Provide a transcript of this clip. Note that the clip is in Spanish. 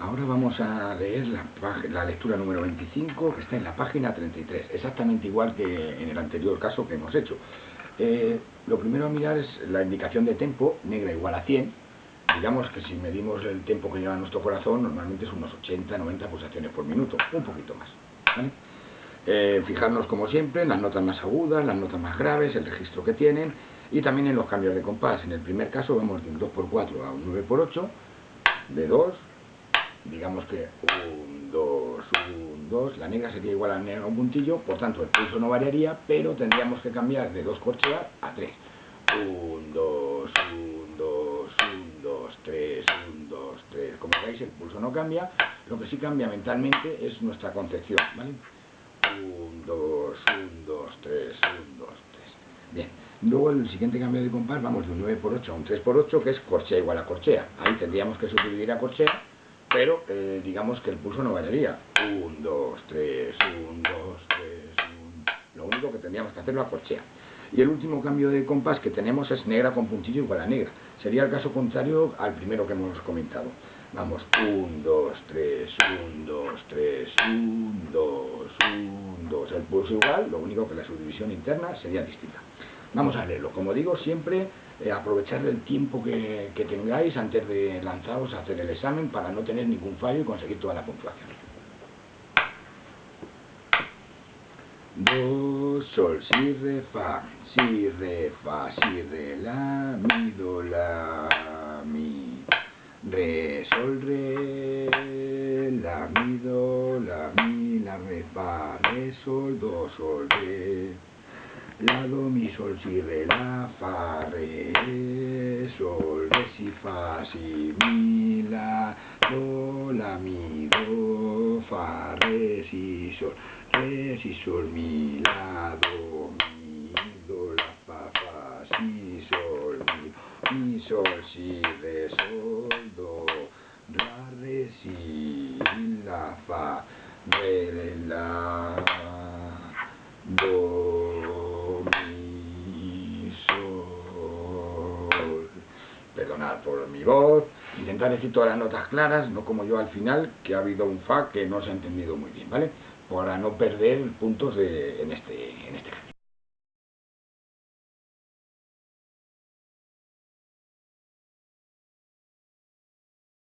Ahora vamos a leer la, la, lectura número 25, que está en la página 33, exactamente igual que en el anterior caso que hemos hecho. Eh, lo primero a mirar es la indicación de tempo, negra igual a 100. Digamos que si medimos el tiempo que lleva nuestro corazón, normalmente es unos 80, 90 pulsaciones por minuto, un poquito más. Eh, fijarnos como siempre en las notas más agudas, las notas más graves, el registro que tienen y también en los cambios de compás. En el primer caso vamos de un 2x4 a un 9x8, de 2, digamos que 1, 2, 1, 2, la negra sería igual a negra un puntillo, por tanto el pulso no variaría, pero tendríamos que cambiar de 2 corcheas a 3. 1, 2, 1, 2, 1, 2, 3, 1, 2, 3. Como veis el pulso no cambia, lo que sí cambia mentalmente es nuestra concepción, ¿vale? 1, 2, 1, 2, 3, 1, 2, 3. Bien, luego el siguiente cambio de compás vamos de un 9 por 8 a un 3 por 8 que es corchea igual a corchea. Ahí tendríamos que subdividir a corchea pero eh, digamos que el pulso no variaría. 1, 2, 3, 1, 2, 3, 1. Lo único que tendríamos que hacer la corchea. Y el último cambio de compás que tenemos es negra con puntillo igual a negra. Sería el caso contrario al primero que hemos comentado. Vamos, 1, 2, 3, 1, 2, 3, 1, 2, 1, 2. El pulso igual, lo único que la subdivisión interna sería distinta. Vamos a leerlo. Como digo, siempre eh, aprovechar el tiempo que, que, tengáis antes de lanzaros a hacer el examen para no tener ningún fallo y conseguir toda la puntuación. Do, sol, si, re, fa, si, re, fa, si, re, la, mi, do, la, mi, re, sol, re, la, mi, do, la, mi, la, re, fa, re, sol, do, sol, re, la, do, mi, sol, si, re, la, fa, re, sol, re, si, fa, si, mi, la, do, la, mi, do, fa, re, si, sol, re, si, sol, mi, la, do, mi, do, la, fa, fa, si, sol, mi, mi, sol, si, re, sol, do, la, re, si, la, fa, re, la, do, por mi voz, intentar decir todas las notas claras, no como yo al final, que ha habido un fa que no se ha entendido muy bien, ¿vale? Para no perder puntos en, este, en este caso.